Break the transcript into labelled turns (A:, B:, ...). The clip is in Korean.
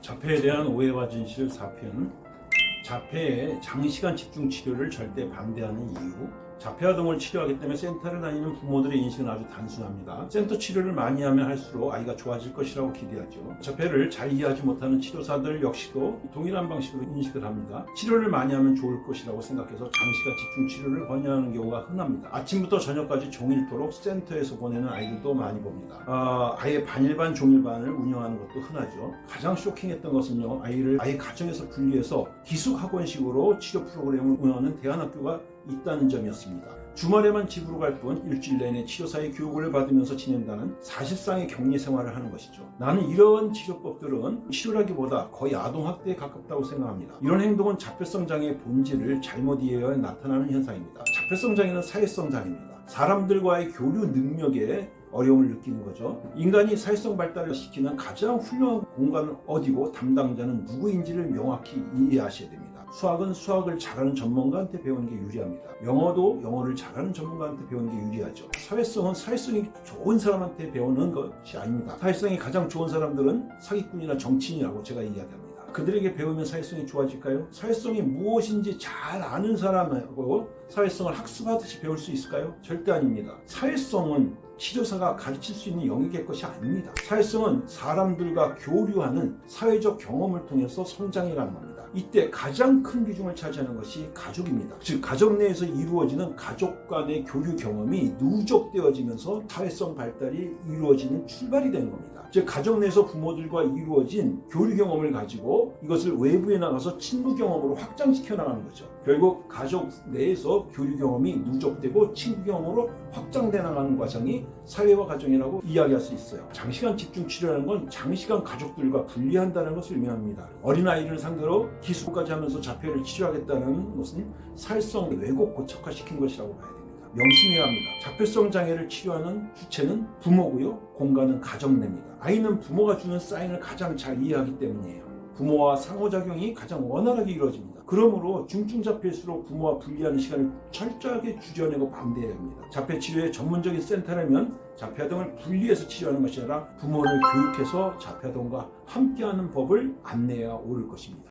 A: 자폐에 대한 오해와 진실 4편 자폐의 장시간 집중 치료를 절대 반대하는 이유 자폐 아동을 치료하기 때문에 센터를 다니는 부모들의 인식은 아주 단순합니다. 센터 치료를 많이 하면 할수록 아이가 좋아질 것이라고 기대하죠. 자폐를 잘 이해하지 못하는 치료사들 역시도 동일한 방식으로 인식을 합니다. 치료를 많이 하면 좋을 것이라고 생각해서 장시간 집중 치료를 권유하는 경우가 흔합니다. 아침부터 저녁까지 종일토록 센터에서 보내는 아이들도 많이 봅니다. 아, 아예 반일반 종일반을 운영하는 것도 흔하죠. 가장 쇼킹했던 것은요. 아이를 아예 가정에서 분리해서 기숙학원식으로 치료 프로그램을 운영하는 대안학교가 있다는 점이었습니다. 주말에만 집으로 갈 뿐 일주일 내내 치료사의 교육을 받으면서 지낸다는 사실상의 격리 생활을 하는 것이죠. 나는 이런 치료법들은 치료라기보다 거의 아동학대에 가깝다고 생각합니다. 이런 행동은 자폐성 장애의 본질을 잘못 이해해 나타나는 현상입니다. 자폐성 장애는 사회성 장애입니다. 사람들과의 교류 능력에 어려움을 느끼는 거죠. 인간이 사회성 발달을 시키는 가장 훌륭한 공간은 어디고 담당자는 누구인지를 명확히 이해하셔야 됩니다. 수학은 수학을 잘하는 전문가한테 배우는 게 유리합니다. 영어도 영어를 잘하는 전문가한테 배우는 게 유리하죠. 사회성은 사회성이 좋은 사람한테 배우는 것이 아닙니다. 사회성이 가장 좋은 사람들은 사기꾼이나 정치인이라고 제가 이야기합니다. 그들에게 배우면 사회성이 좋아질까요? 사회성이 무엇인지 잘 아는 사람하고 사회성을 학습하듯이 배울 수 있을까요? 절대 아닙니다. 사회성은 치료사가 가르칠 수 있는 영역의 것이 아닙니다. 사회성은 사람들과 교류하는 사회적 경험을 통해서 성장해가는 겁니다. 이때 가장 큰 비중을 차지하는 것이 가족입니다. 즉 가족 내에서 이루어지는 가족 간의 교류 경험이 누적되어지면서 사회성 발달이 이루어지는 출발이 되는 겁니다. 즉 가족 내에서 부모들과 이루어진 교류 경험을 가지고 이것을 외부에 나가서 친구 경험으로 확장시켜 나가는 거죠. 결국 가족 내에서 교류 경험이 누적되고 친구 경험으로 확장돼 나가는 과정이 사회와 가정이라고 이야기할 수 있어요. 장시간 집중 치료라는 건 장시간 가족들과 분리한다는 것을 의미합니다. 어린아이를 상대로 기숙까지 하면서 자폐를 치료하겠다는 것은 사회성 왜곡 고착화시킨 것이라고 봐야 됩니다. 명심해야 합니다. 자폐성 장애를 치료하는 주체는 부모고요. 공간은 가정 내입니다. 아이는 부모가 주는 사인을 가장 잘 이해하기 때문이에요. 부모와 상호작용이 가장 원활하게 이루어집니다. 그러므로 중증 자폐일수록 부모와 분리하는 시간을 철저하게 줄여내고 반대해야 합니다. 자폐 치료의 전문적인 센터라면 자폐아동을 분리해서 치료하는 것이 아니라 부모를 교육해서 자폐아동과 함께하는 법을 안내해야 옳을 것입니다.